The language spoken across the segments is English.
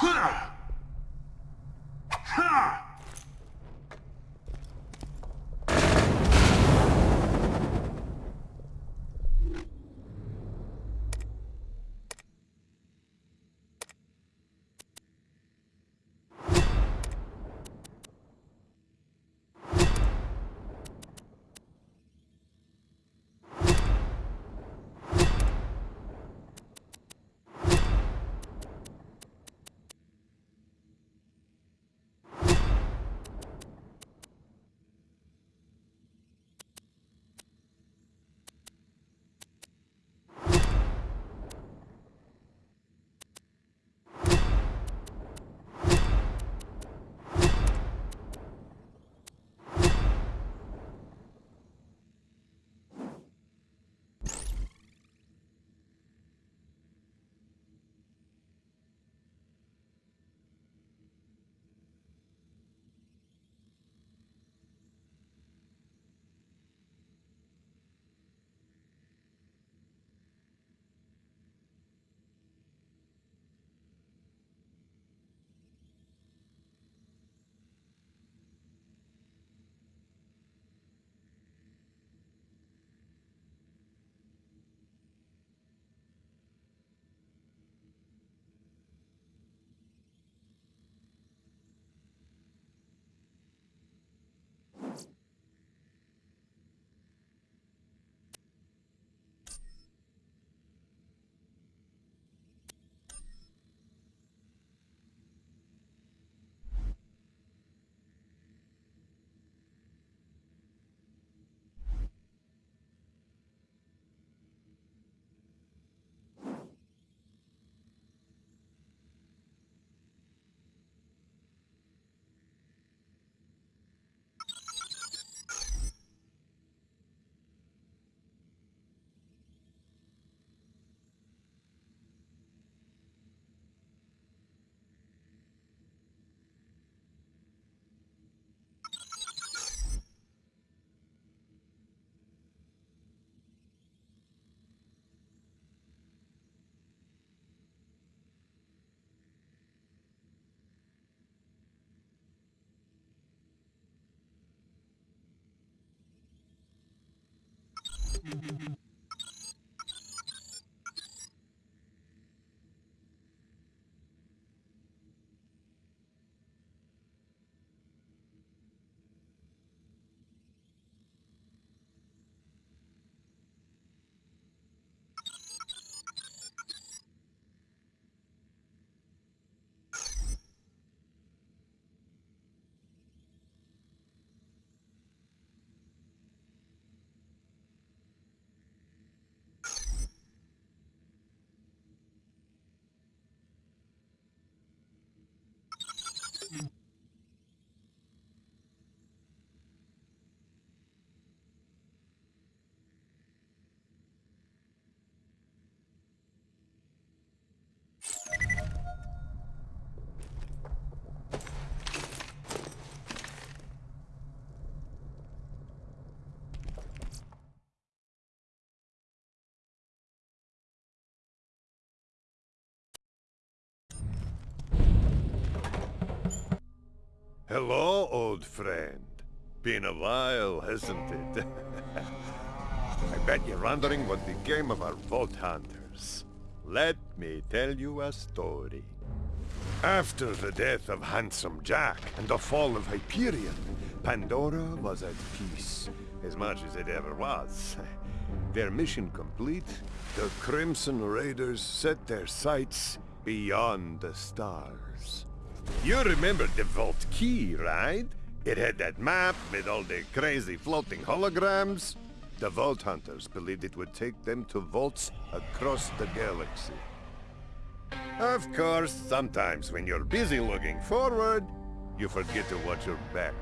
Huh. Mm-hmm. Hello, old friend. Been a while, hasn't it? I bet you're wondering what became of our Vault Hunters. Let me tell you a story. After the death of Handsome Jack and the fall of Hyperion, Pandora was at peace, as much as it ever was. Their mission complete, the Crimson Raiders set their sights beyond the stars. You remember the Vault Key, right? It had that map with all the crazy floating holograms. The Vault Hunters believed it would take them to vaults across the galaxy. Of course, sometimes when you're busy looking forward, you forget to watch your back.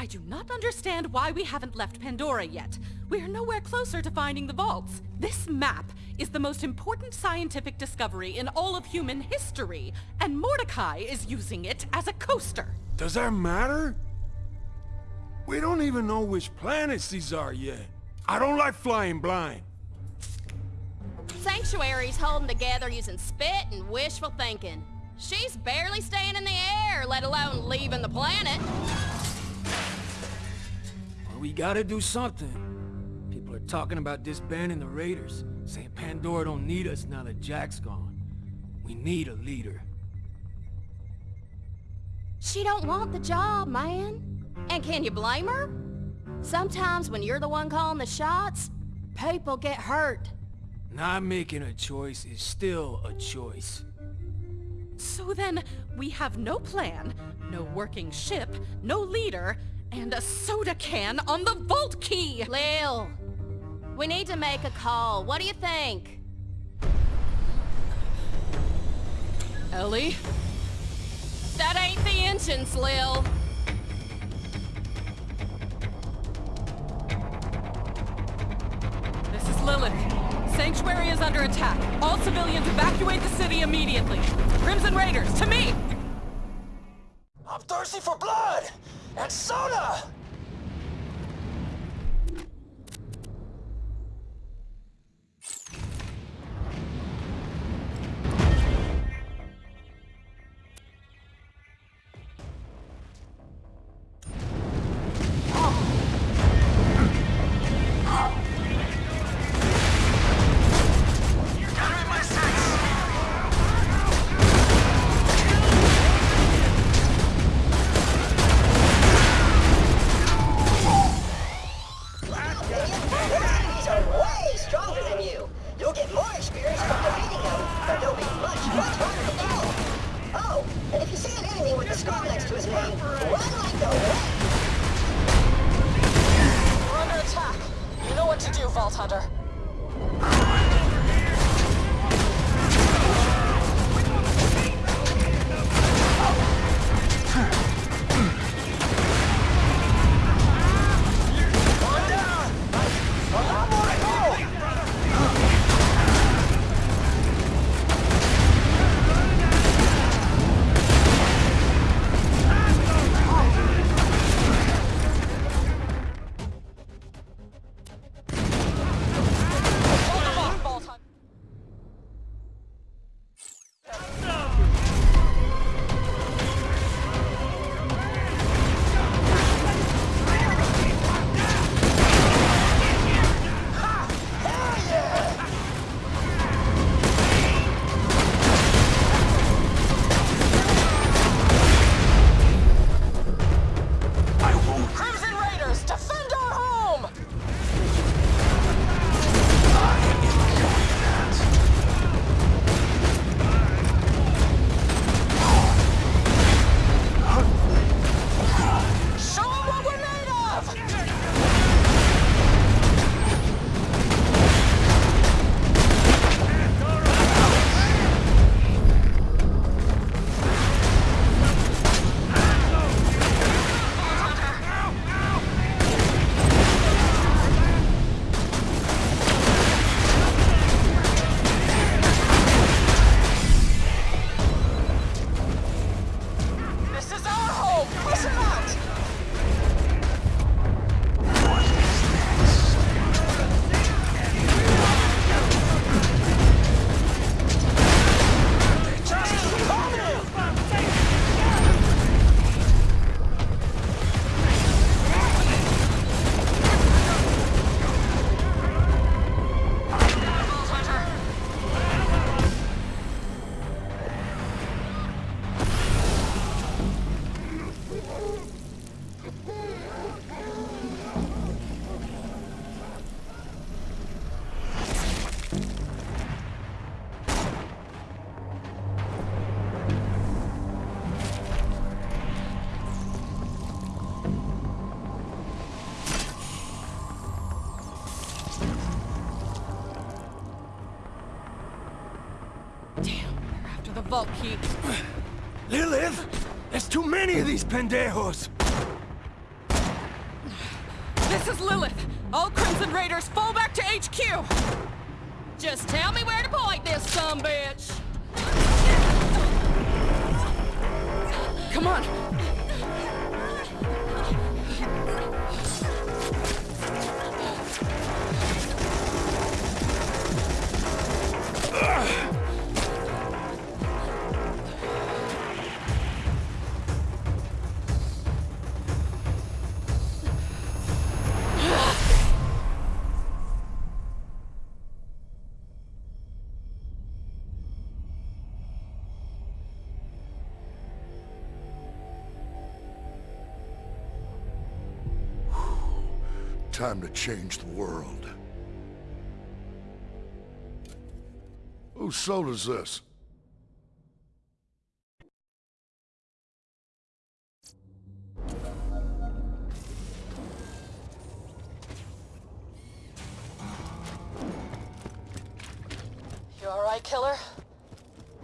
I do not understand why we haven't left Pandora yet. We are nowhere closer to finding the vaults. This map is the most important scientific discovery in all of human history, and Mordecai is using it as a coaster. Does that matter? We don't even know which planets these are yet. I don't like flying blind. Sanctuary's holding together using spit and wishful thinking. She's barely staying in the air, let alone leaving the planet. Well, we gotta do something. People are talking about disbanding the Raiders, saying Pandora don't need us now that Jack's gone. We need a leader. She don't want the job, man. And can you blame her? Sometimes when you're the one calling the shots, people get hurt. Not making a choice is still a choice. So then, we have no plan, no working ship, no leader, and a soda can on the vault key! Lil, we need to make a call. What do you think? Ellie? That ain't the engines, Lil. This is Lilith. Sanctuary is under attack. All civilians evacuate the city immediately. Crimson Raiders, to me! I'm thirsty for blood! And soda! Pendejos! Time to change the world. Whose soul is this? You alright, killer?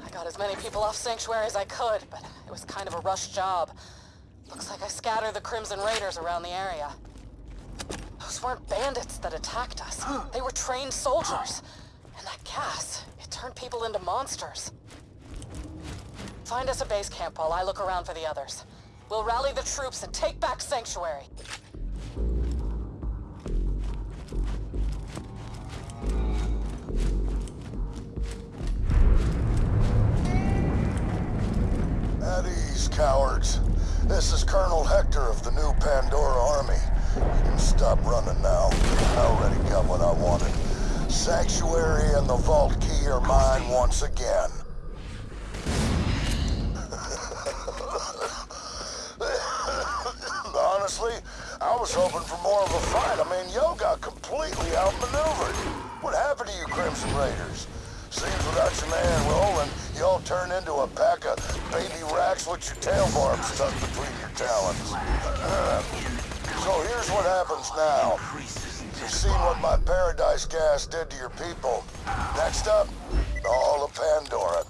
I got as many people off Sanctuary as I could, but it was kind of a rush job. Looks like I scattered the Crimson Raiders around the area. Those weren't bandits that attacked us. They were trained soldiers. And that gas, it turned people into monsters. Find us a base camp while I look around for the others. We'll rally the troops and take back Sanctuary. At ease, cowards. This is Colonel Hector of the new Pandora Army. You can stop running now. I already got what I wanted. Sanctuary and the Vault Key are mine once again. Honestly, I was hoping for more of a fight. I mean, Yo got completely outmaneuvered. What happened to you Crimson Raiders? Seems without your man Roland, y'all turn into a pack of baby rakks with your tail barbs stuck between your talons. so here's what happens now. You've seen what my paradise gas did to your people. Next up, all of Pandora.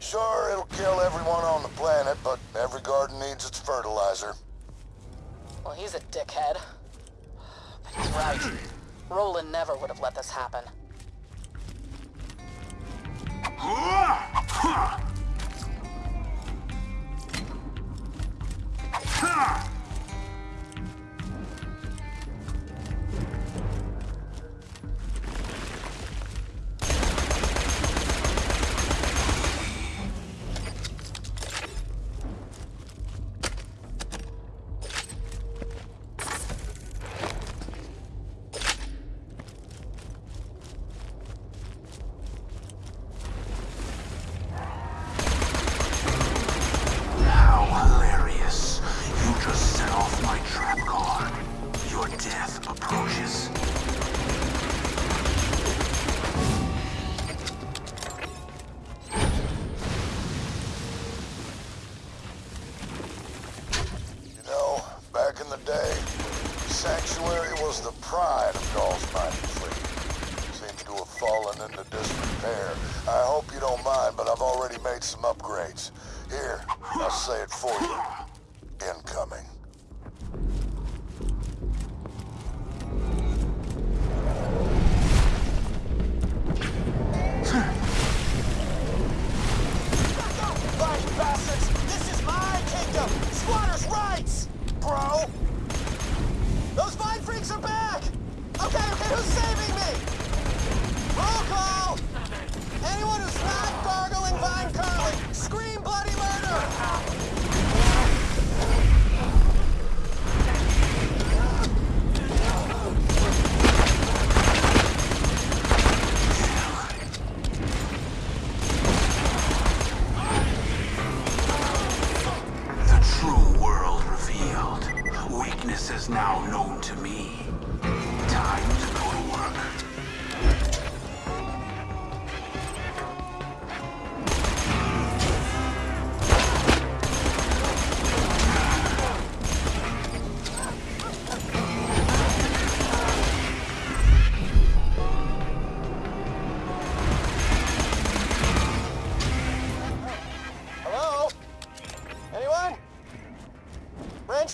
Sure, it'll kill everyone on the planet, but every garden needs its fertilizer. Well, he's a dickhead. But he's right. Roland never would have let this happen. How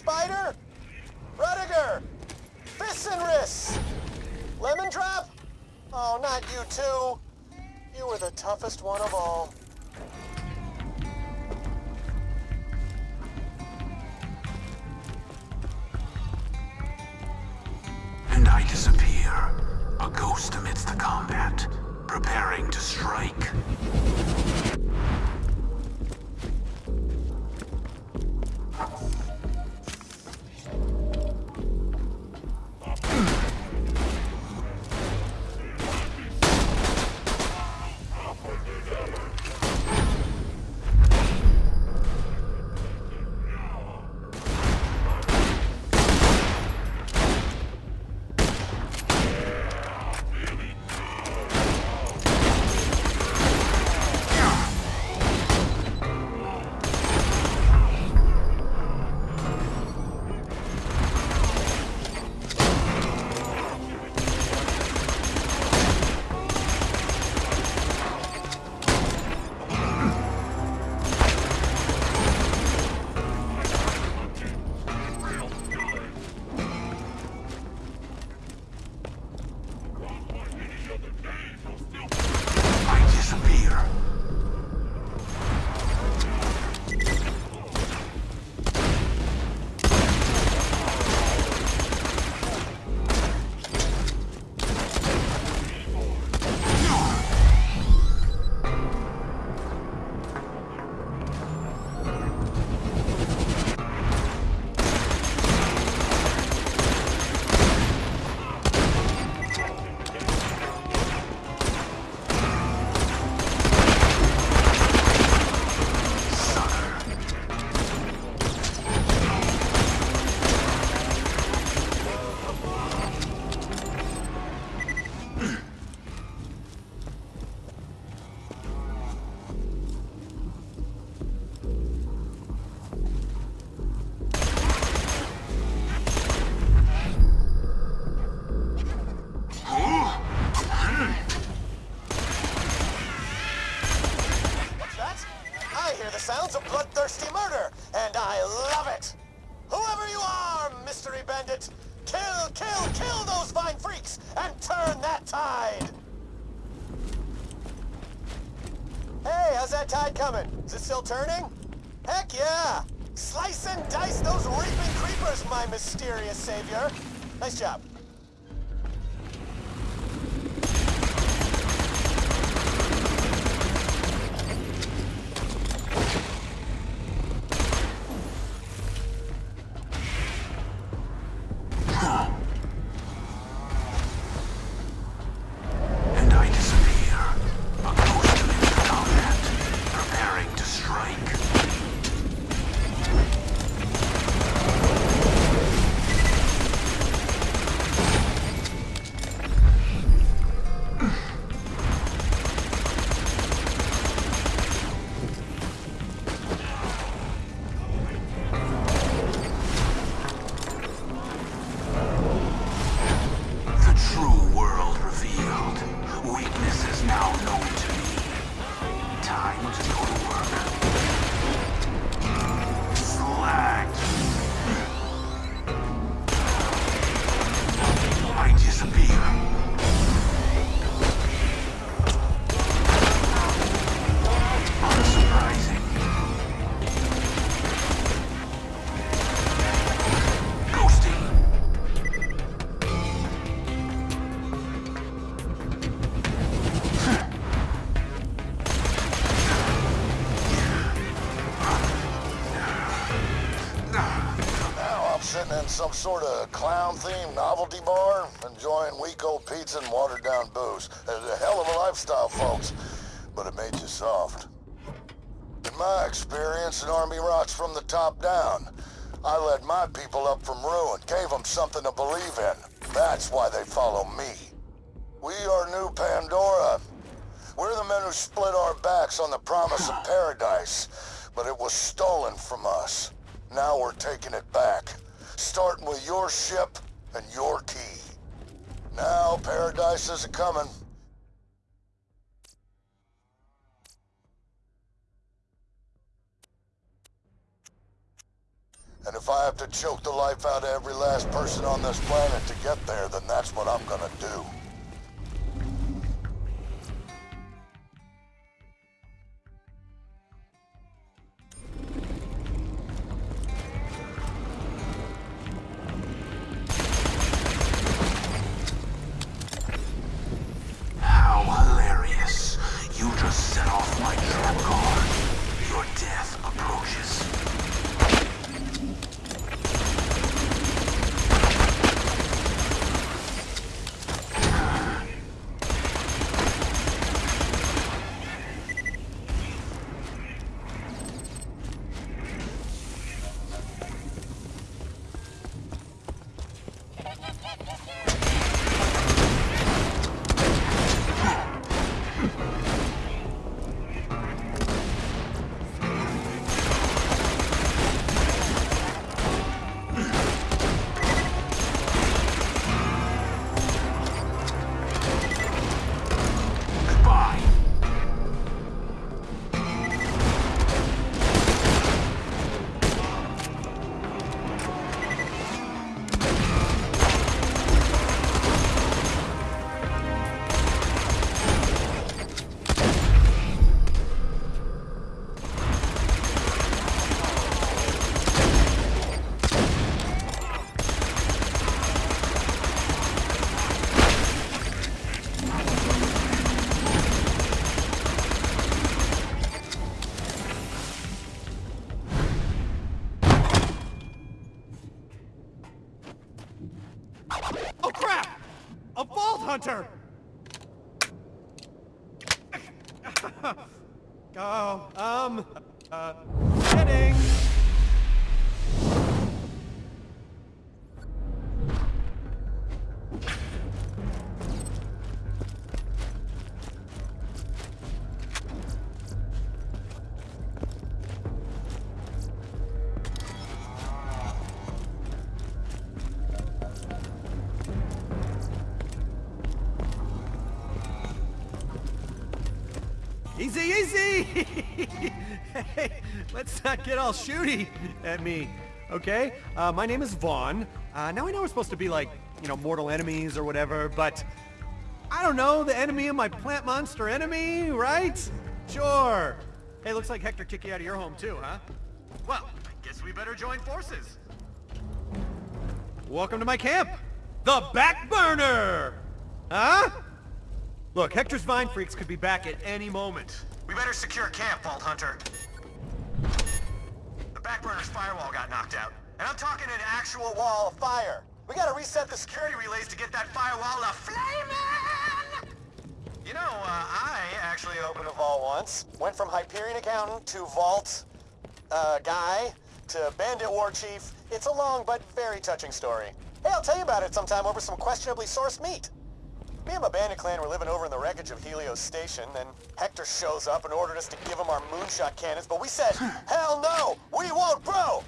Biter? Rudiger? Fists? Lemon Drop? Oh, not you two. You were the toughest one of all. Sort of clown-themed novelty bar, enjoying weak old pizza and watered-down booze. It's a hell of a lifestyle, folks, but it made you soft. In my experience, an army rots from the top down. I led my people up from ruin, gave them something to believe in. That's why they follow me. We are New Pandora. We're the men who split our backs on the promise of paradise, but it was stolen from us. Now we're taking it back, starting with your ship and your key. Now paradise is a-coming. And if I have to choke the life out of every last person on this planet to get there, then that's what I'm gonna do. Let's not get all shooty at me, okay? Uh, my name is Vaughn. Uh, now I know we're supposed to be like, you know, mortal enemies or whatever, but I don't know, the enemy of my plant monster enemy, right? Sure. Hey, looks like Hector kicked you out of your home too, huh? Well, I guess we better join forces. Welcome to my camp, the Back Burner! Huh? Look, Hector's Vine Freaks could be back at any moment. We better secure camp, Vault Hunter. Backburner's firewall got knocked out. And I'm talking an actual wall of fire. We gotta reset the security relays to get that firewall to flaming! You know, uh, I actually opened a vault once. Went from Hyperion Accountant to Vault, uh, guy to Bandit War Chief. It's a long but very touching story. Hey, I'll tell you about it sometime over some questionably sourced meat. Me and my bandit clan were living over in the wreckage of Helios Station, then Hector shows up and ordered us to give him our moonshot cannons, but we said, hell no, we won't, bro!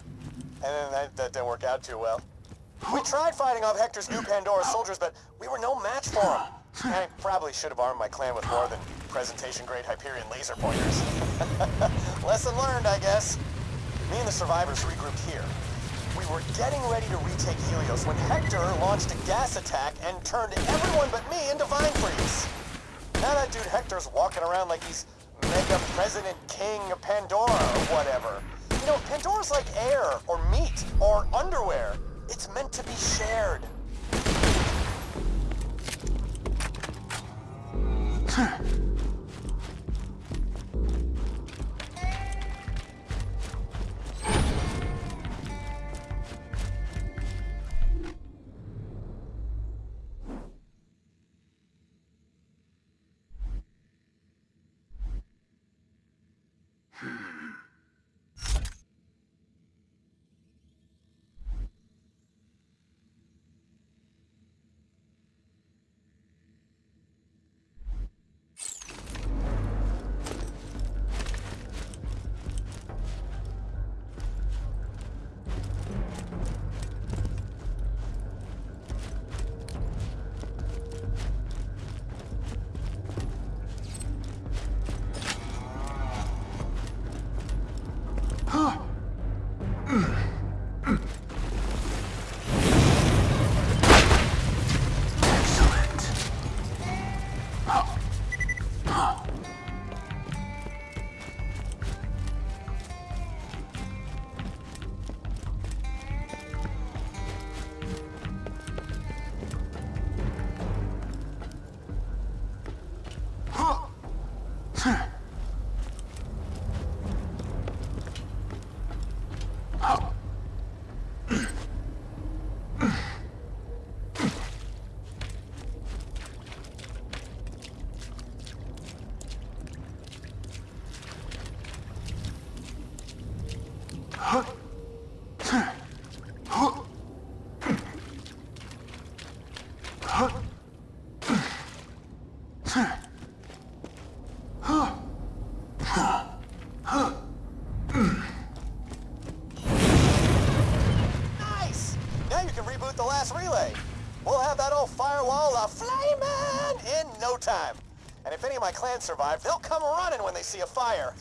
And then that, that didn't work out too well. We tried fighting off Hector's new Pandora soldiers, but we were no match for him. I probably should have armed my clan with more than presentation-grade Hyperion laser pointers. Lesson learned, I guess. Me and the survivors regrouped here. We were getting ready to retake Helios when Hector launched a gas attack and turned everyone but me into Vine Freaks. Now that dude Hector's walking around like he's Mega President King of Pandora or whatever. You know, Pandora's like air, or meat, or underwear. It's meant to be shared. Nice! my clan survive, they'll come running when they see a fire.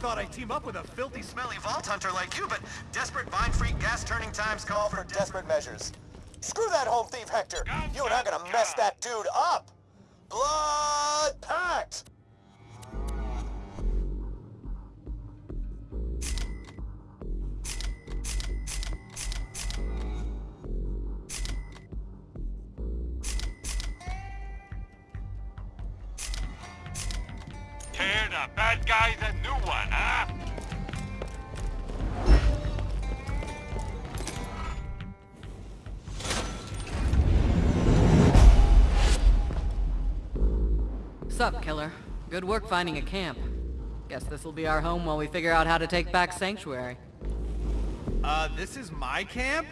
Thought I'd team up with a filthy, smelly vault hunter like you, but desperate vine freak gas turning times call for desperate measures. Screw that home thief, Hector! You and I are gonna mess that dude up! Blood pact! Bad guys a new one, huh? Sup, killer? Good work finding a camp. Guess this'll be our home while we figure out how to take back Sanctuary. Uh, this is my camp?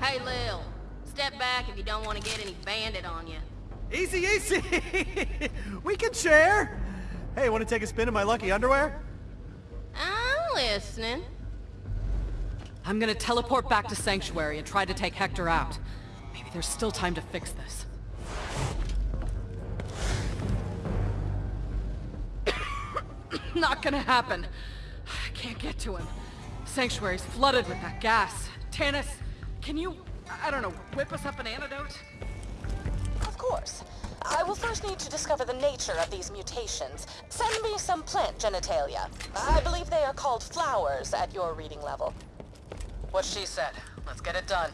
Hey, Lil. Step back if you don't want to get any bandit on you. Easy, easy! we can share! Hey, want to take a spin in my lucky underwear? I'm listening. I'm gonna teleport back to Sanctuary and try to take Hector out. Maybe there's still time to fix this. Not gonna happen. I can't get to him. Sanctuary's flooded with that gas. Tannis, can you, I don't know, whip us up an antidote? Of course. I will first need to discover the nature of these mutations. Send me some plant genitalia. I believe they are called flowers at your reading level. What she said. Let's get it done.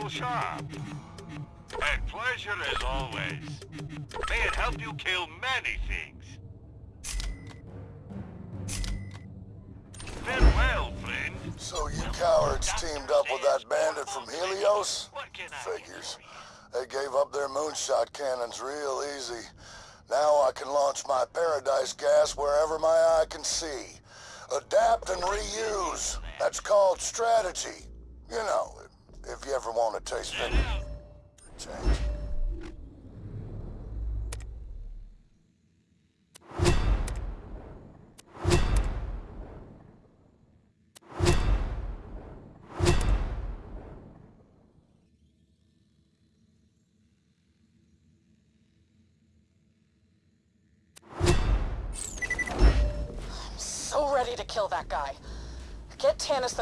A pleasure as always. May it help you kill many things. Farewell, friend. So you cowards teamed up with that bandit from Helios? Figures. They gave up their moonshot cannons real easy. Now I can launch my paradise gas wherever my eye can see. Adapt and reuse. That's called strategy. You know, if you ever want to taste it. Change.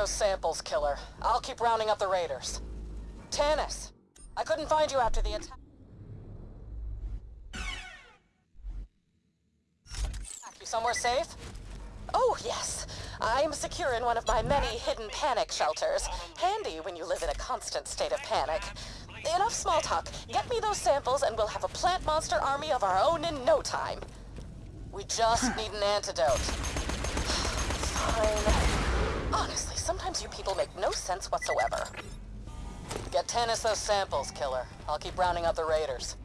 Those samples, killer. I'll keep rounding up the raiders. Tannis, I couldn't find you after the attack. You somewhere safe? Oh, yes. I'm secure in one of my many hidden panic shelters. Handy when you live in a constant state of panic. Enough small talk. Get me those samples and we'll have a plant monster army of our own in no time. We just need an antidote. Fine. Honestly, sometimes you people make no sense whatsoever. Get Tannis those samples, killer. I'll keep rounding up the raiders.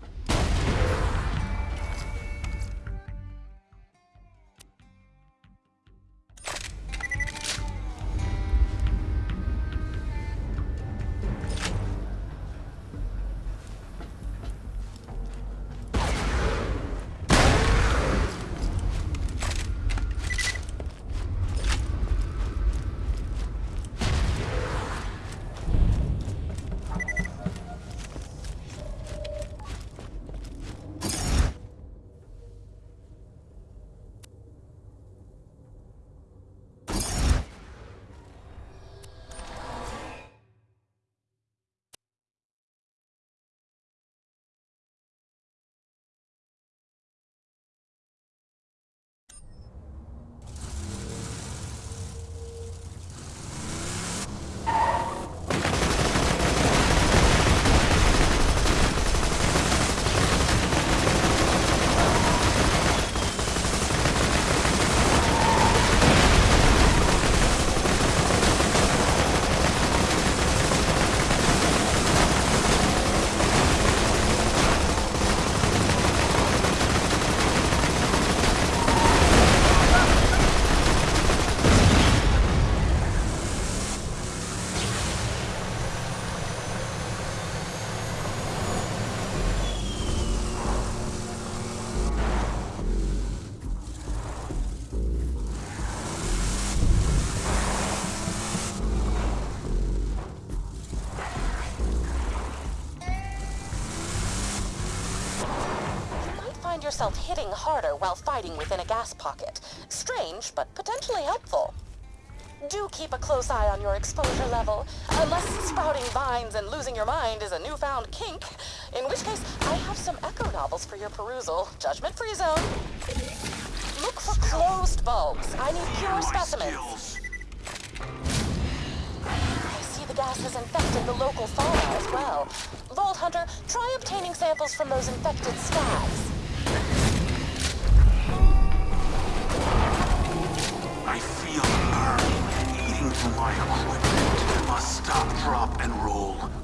Yourself hitting harder while fighting within a gas pocket. Strange, but potentially helpful. Do keep a close eye on your exposure level, unless sprouting vines and losing your mind is a newfound kink, in which case I have some Echo novels for your perusal. Judgment-free zone. Look for closed bulbs. I need pure specimens. I see the gas has infected the local fauna as well. Vault Hunter, try obtaining samples from those infected stags. I feel the burn eating through my equipment. Must stop, drop, and roll.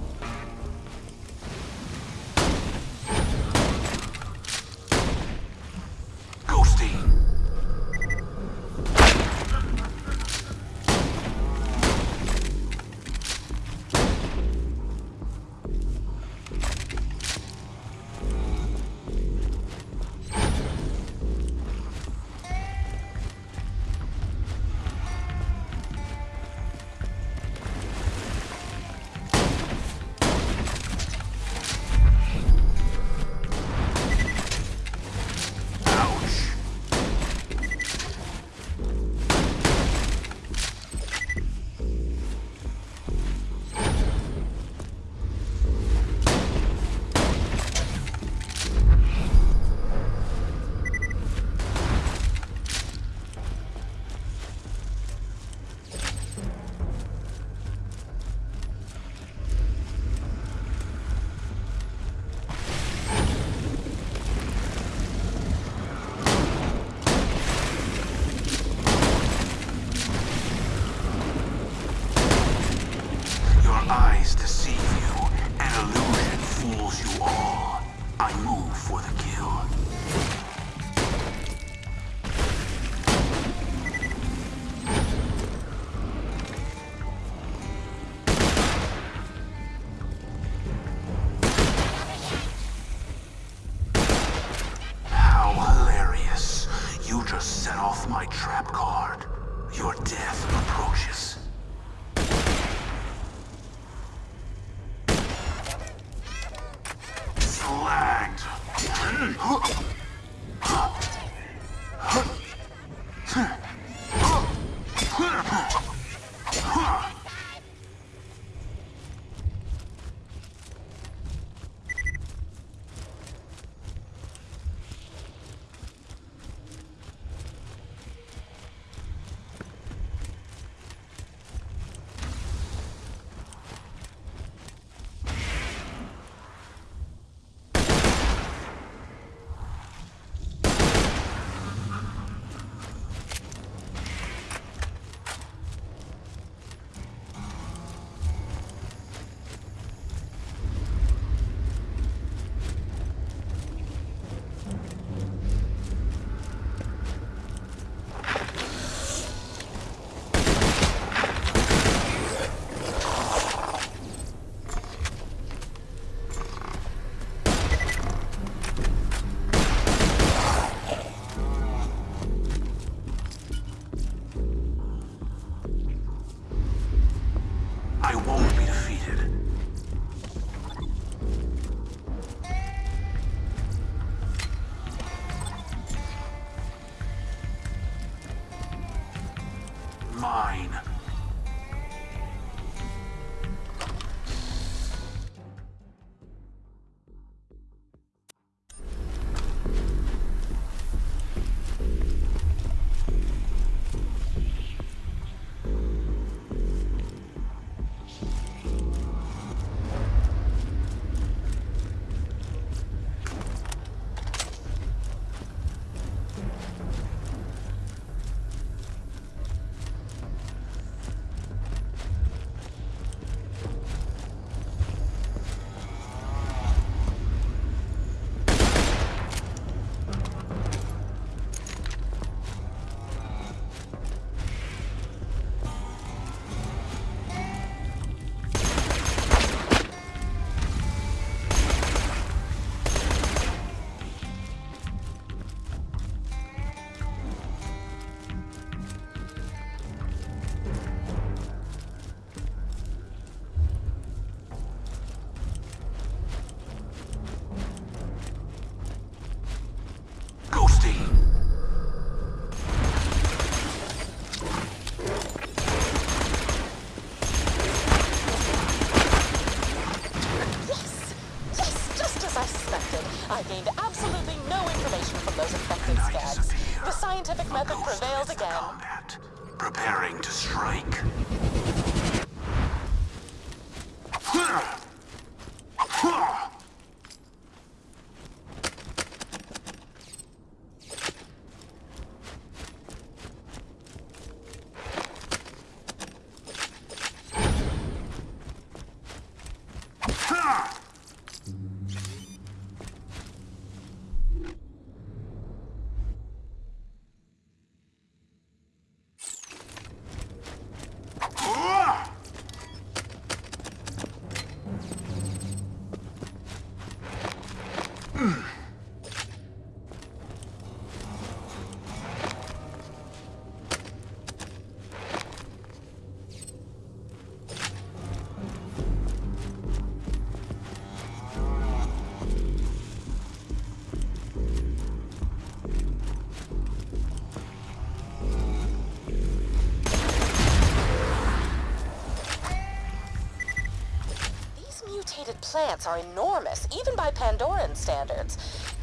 plants are enormous, even by Pandoran standards.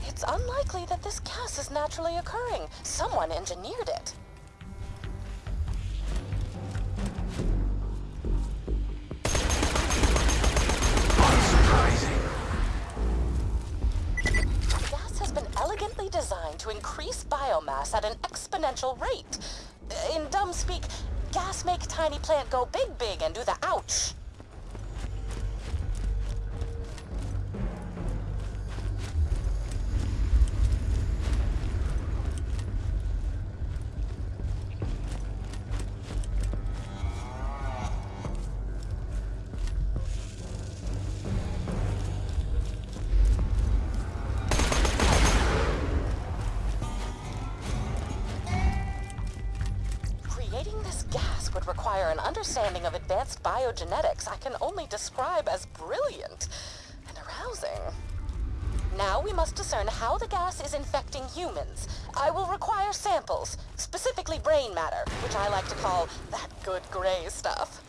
It's unlikely that this gas is naturally occurring. Someone engineered which I like to call that good gray stuff.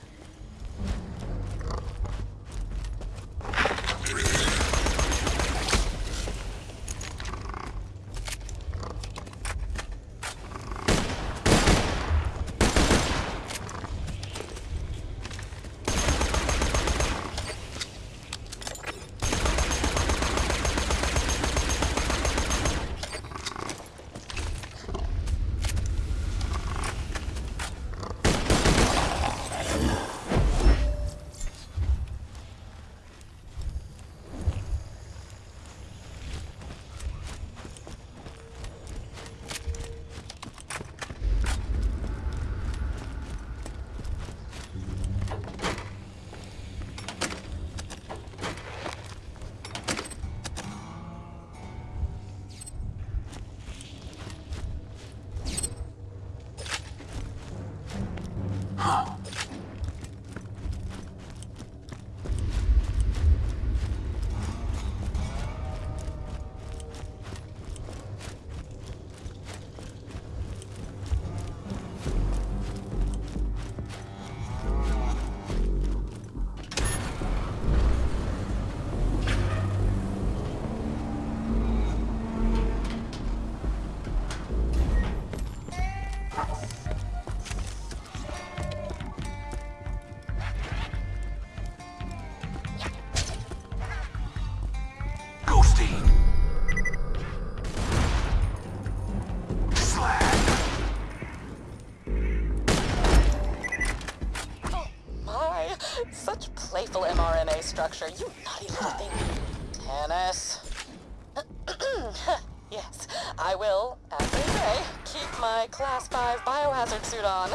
Class 5 biohazard suit on.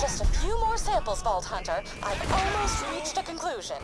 Just a few more samples, Vault Hunter. I've almost reached a conclusion.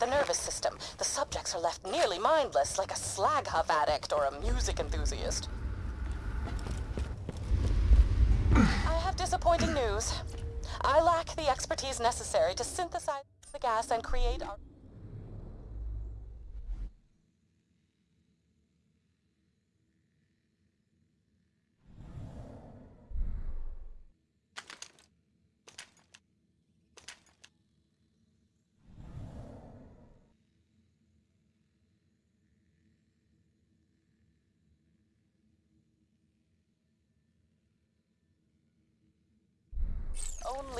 The nervous system. The subjects are left nearly mindless, like a slag huff addict or a music enthusiast. I have disappointing news. I lack the expertise necessary to synthesize the gas and create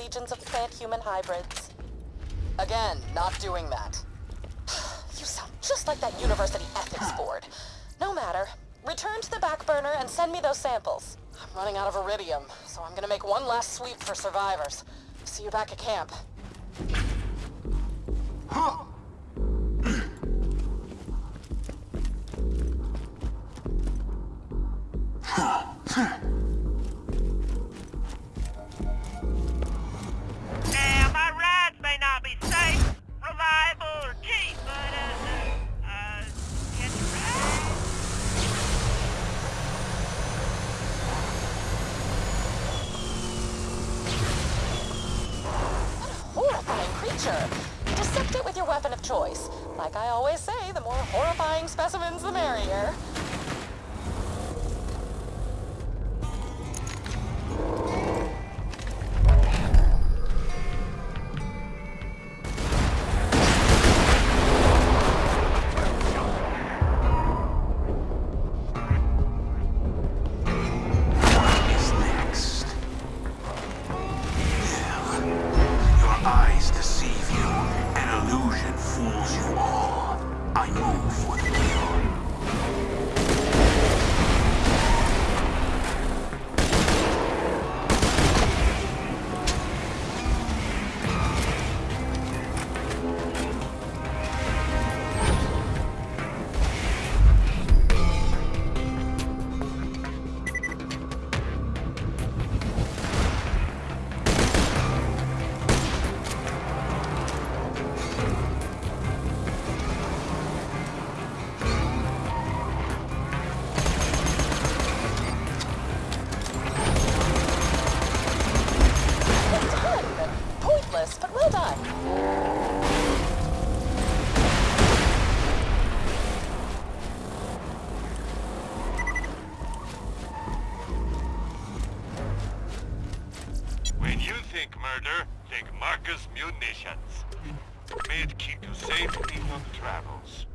legions of plant-human hybrids. Again, not doing that. You sound just like that university ethics board. No matter. Return to the back burner and send me those samples. I'm running out of Eridium, so I'm gonna make one last sweep for survivors. See you back at camp. Now, murder, take Marcus munitions. May it keep you safe in your travels.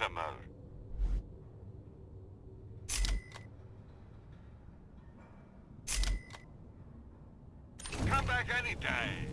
Customer. Come back anytime.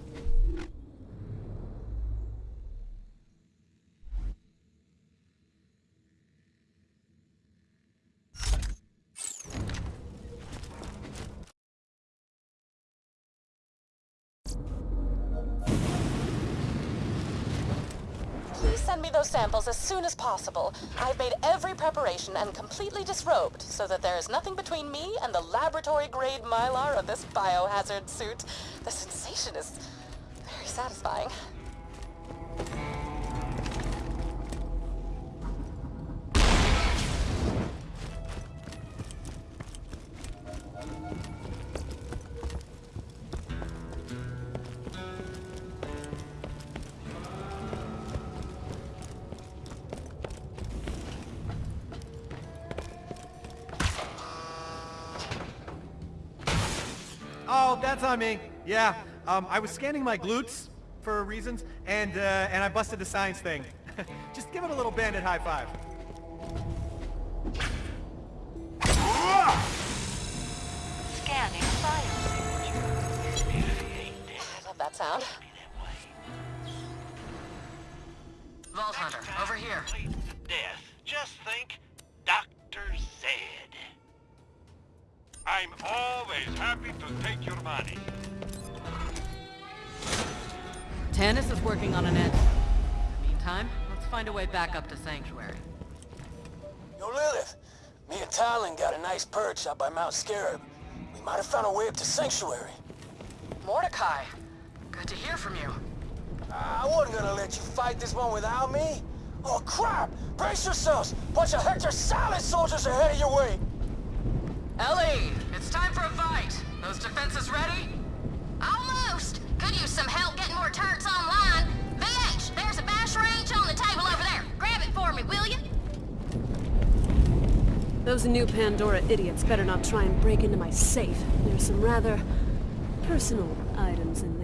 Please send me those samples as soon as possible. I've made every preparation and completely disrobed so that there is nothing between me and the laboratory-grade mylar of this biohazard suit. The sensation is very satisfying. Oh, that's on me. Yeah, um, I was scanning my glutes for reasons, and uh, and I busted the science thing. Just give it a little bandit high five. Scanning file I love that sound. Vault Hunter, over here. Way back up to Sanctuary. Yo, Lilith. Me and Talon got a nice perch out by Mount Scarab. We might have found a way up to Sanctuary. Mordecai, good to hear from you. Ah, I wasn't gonna let you fight this one without me. Oh, crap! Brace yourselves! Bunch of Hector Salad soldiers are headed your way! Ellie, it's time for a fight. Those defenses ready? Almost. Could use some help getting more turrets online. Those new Pandora idiots better not try and break into my safe. There's some rather personal items in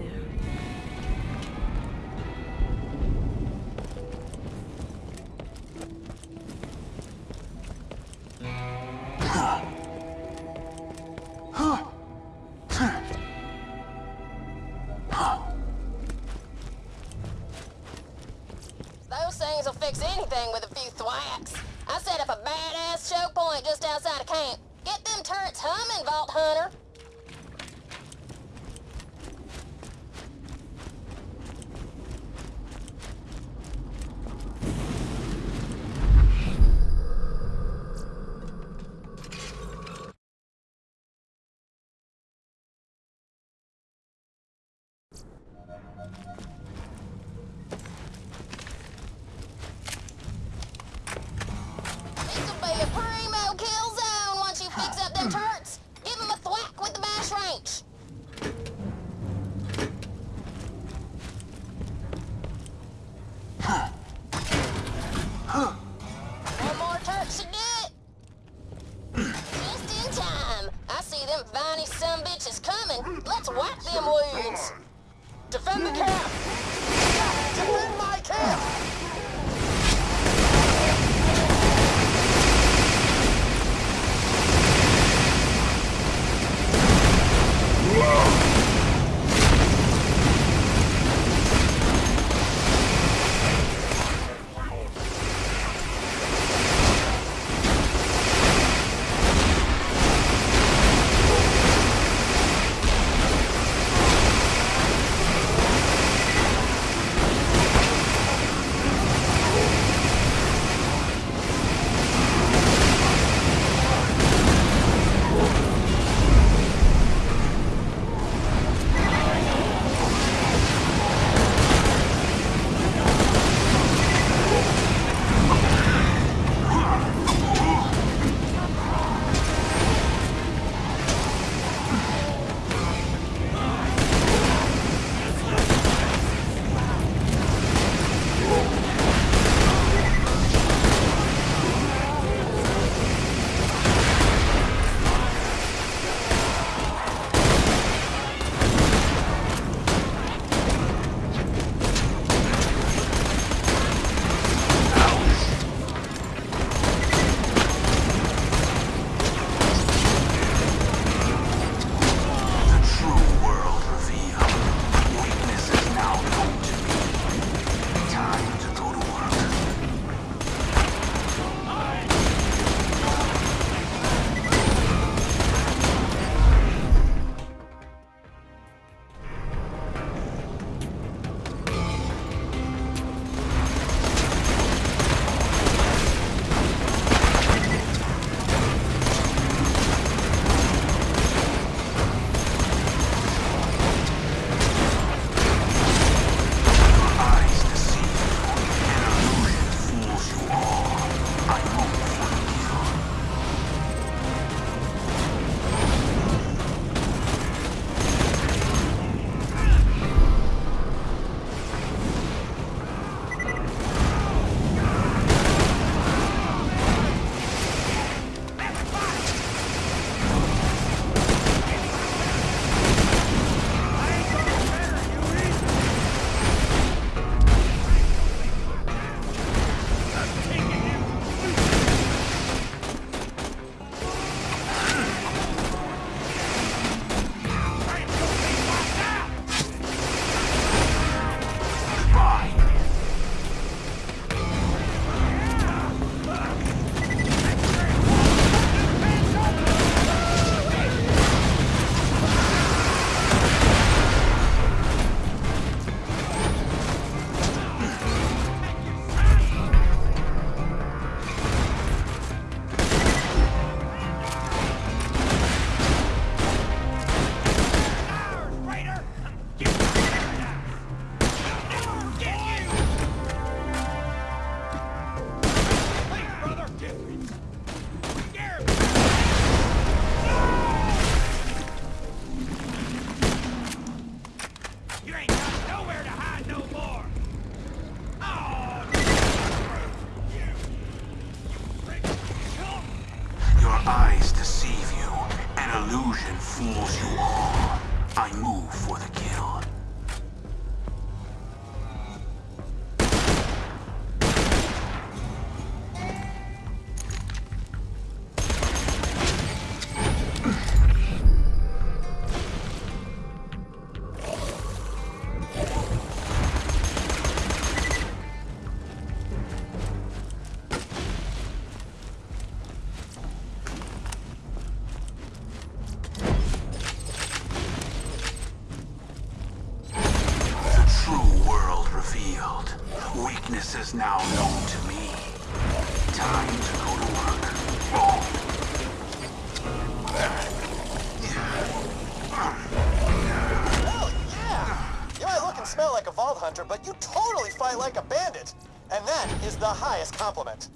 but you totally fight like a bandit. And that is the highest compliment.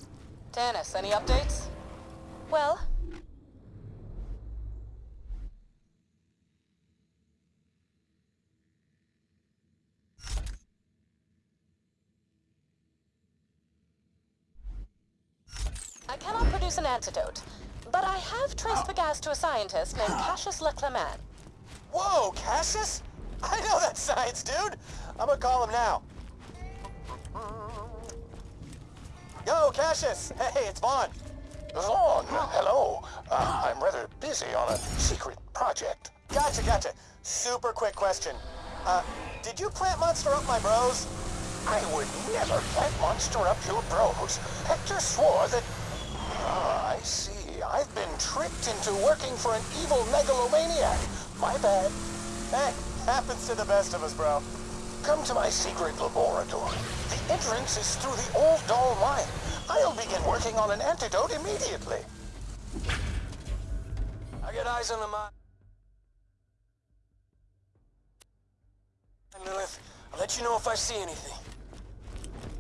Tannis, any updates? Well, I cannot produce an antidote, but I have traced the gas to a scientist named Cassius Leclerman. Whoa, Cassius? I know that science, dude. I'm gonna call him now. Yo, Cassius. Hey, it's Vaughn. Vaughn, hello. Uh, I'm rather busy on a secret project. Gotcha, gotcha. Super quick question. Uh, did you plant Monster up my bros? I would never plant monster up your bros. Hector swore that... Ah, I see. I've been tricked into working for an evil megalomaniac. My bad. Hey, happens to the best of us, bro. Come to my secret laboratory. The entrance is through the old Dahl mine. I'll begin working on an antidote immediately. I got eyes on the mine. Lilith, I'll let you know if I see anything.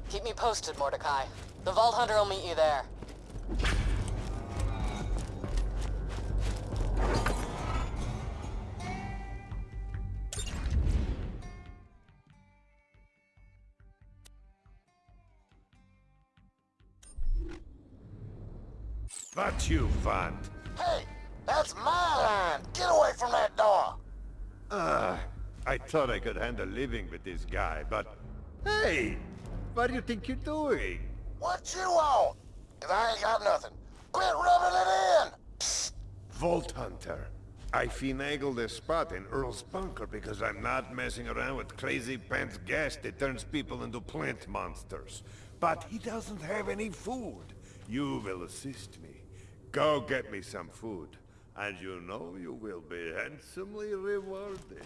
Keep me posted, Mordecai. The Vault Hunter will meet you there. What you want? Hey, that's my line. Get away from that door. Ah, I thought I could handle living with this guy, but... Hey! What do you think you're doing? What you want? 'Cause I ain't got nothing. Quit rubbing it in. Psst. Vault Hunter. I finagled a spot in Earl's bunker because I'm not messing around with crazy pants gas that turns people into plant monsters. But he doesn't have any food. You will assist me. Go get me some food. And you know you will be handsomely rewarded.